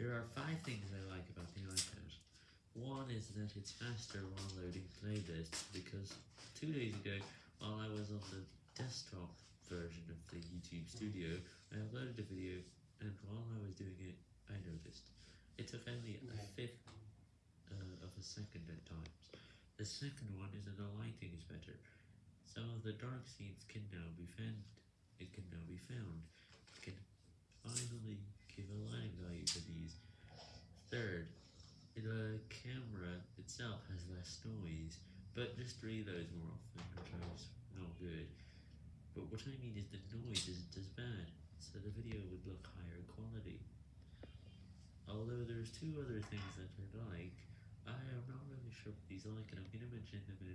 There are five things I like about the iPad. One is that it's faster while loading playlists, because two days ago, while I was on the desktop version of the YouTube Studio, I uploaded a video, and while I was doing it, I noticed. It took only a fifth uh, of a second at times. The second one is that the lighting is better. Some of the dark scenes can now be found. It can now be found. It can finally give a lighting value to these. Third, the camera itself has less noise, but just reloads more often, which is not good. But what I mean is the noise isn't as bad, so the video would look higher quality. Although there's two other things that I like, I am not really sure what these like, and I'm going to mention them in.